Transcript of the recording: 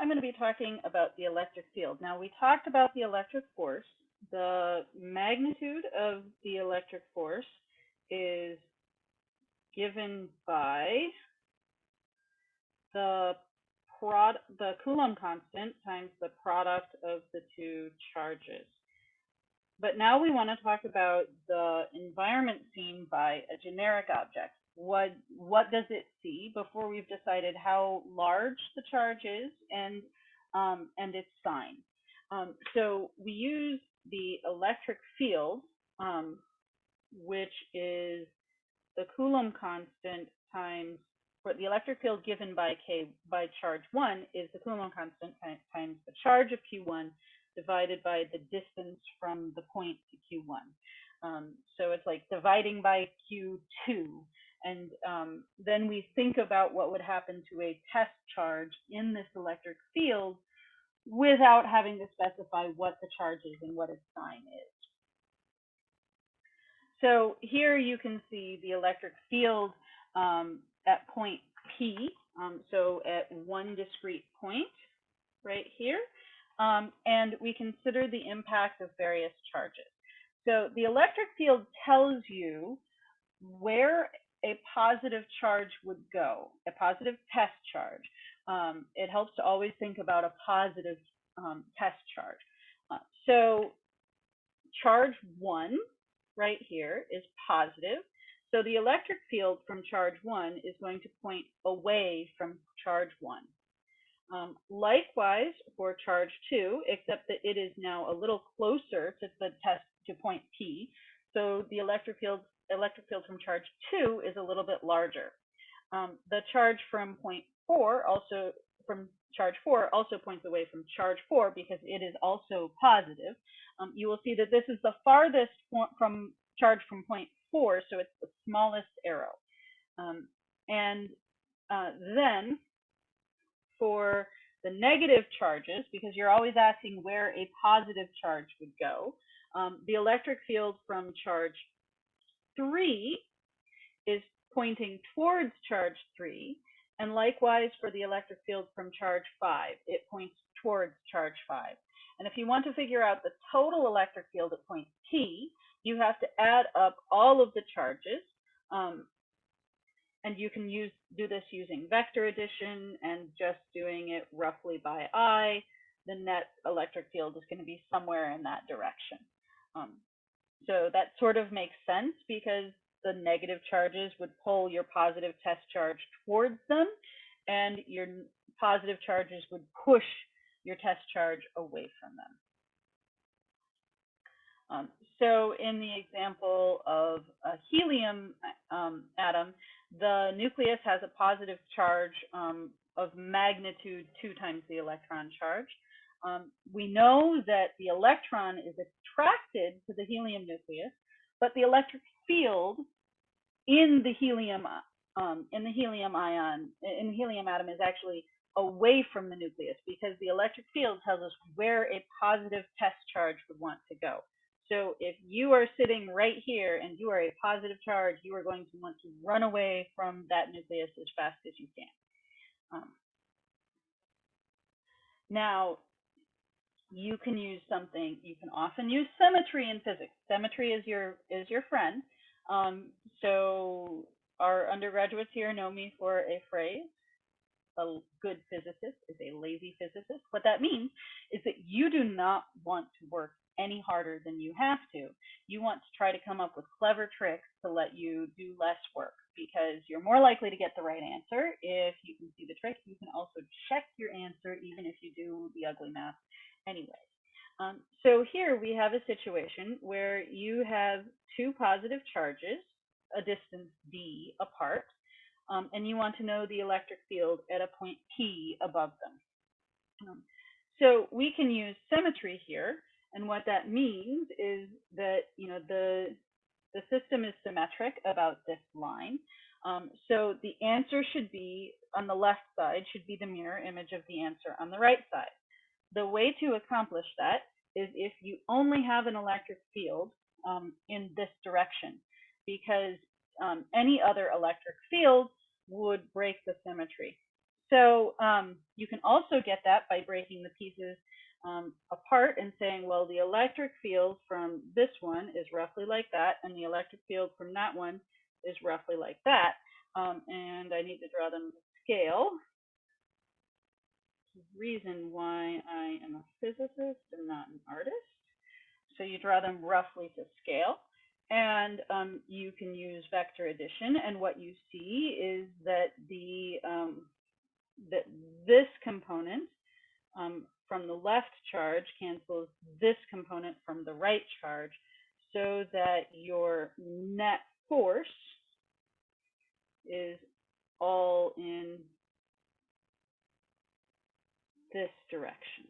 I'm going to be talking about the electric field. Now, we talked about the electric force. The magnitude of the electric force is given by the prod the Coulomb constant times the product of the two charges. But now we want to talk about the environment seen by a generic object. What what does it see before we've decided how large the charge is and um, and its sign. Um, so we use the electric field, um, which is the Coulomb constant times the electric field given by K by charge one is the Coulomb constant times the charge of Q1 divided by the distance from the point to Q1. Um, so it's like dividing by Q2. And um, then we think about what would happen to a test charge in this electric field without having to specify what the charge is and what its sign is. So here you can see the electric field um, at point P, um, so at one discrete point right here, um, and we consider the impact of various charges. So the electric field tells you where a positive charge would go, a positive test charge. Um, it helps to always think about a positive um, test charge. Uh, so charge one right here is positive. So the electric field from charge one is going to point away from charge one. Um, likewise for charge two, except that it is now a little closer to the test to point P. So the electric field electric field from charge two is a little bit larger. Um, the charge from point four also from charge four also points away from charge four because it is also positive. Um, you will see that this is the farthest from charge from point four, so it's the smallest arrow. Um, and uh, then for the negative charges, because you're always asking where a positive charge would go, um, the electric field from charge three is pointing towards charge three. And likewise for the electric field from charge five, it points towards charge five. And if you want to figure out the total electric field at point T, you have to add up all of the charges. Um, and you can use do this using vector addition and just doing it roughly by eye. The net electric field is going to be somewhere in that direction. Um, so that sort of makes sense because the negative charges would pull your positive test charge towards them, and your positive charges would push your test charge away from them. Um, so in the example of a helium um, atom, the nucleus has a positive charge um, of magnitude two times the electron charge. Um, we know that the electron is attracted to the helium nucleus, but the electric field in the helium um, in the helium ion in the helium atom is actually away from the nucleus because the electric field tells us where a positive test charge would want to go. So if you are sitting right here and you are a positive charge, you are going to want to run away from that nucleus as fast as you can. Um, now, you can use something, you can often use symmetry in physics. Symmetry is your is your friend. Um, so our undergraduates here know me for a phrase. A good physicist is a lazy physicist. What that means is that you do not want to work any harder than you have to. You want to try to come up with clever tricks to let you do less work because you're more likely to get the right answer if you can see the trick. You can also check your answer even if you do the ugly math anyway. Um, so here we have a situation where you have two positive charges, a distance d apart, um, and you want to know the electric field at a point P above them. Um, so we can use symmetry here, and what that means is that you know the the system is symmetric about this line. Um, so the answer should be on the left side should be the mirror image of the answer on the right side. The way to accomplish that is if you only have an electric field um, in this direction, because um, any other electric field would break the symmetry. So um, you can also get that by breaking the pieces um, apart and saying, well, the electric field from this one is roughly like that, and the electric field from that one is roughly like that. Um, and I need to draw them to scale. Reason why I am a physicist and not an artist. So you draw them roughly to scale. And um, you can use vector addition, and what you see is that the um, that this component um, from the left charge cancels this component from the right charge, so that your net force is all in this direction.